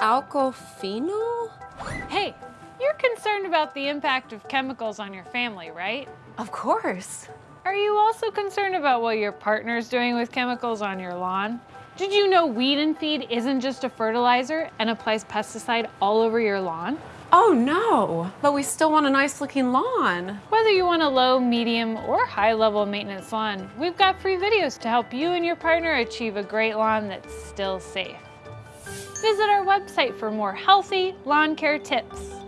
Alkofenol? Hey, you're concerned about the impact of chemicals on your family, right? Of course. Are you also concerned about what your partner's doing with chemicals on your lawn? Did you know Weed and Feed isn't just a fertilizer and applies pesticide all over your lawn? Oh no, but we still want a nice looking lawn. Whether you want a low, medium, or high level maintenance lawn, we've got free videos to help you and your partner achieve a great lawn that's still safe. Visit our website for more healthy lawn care tips.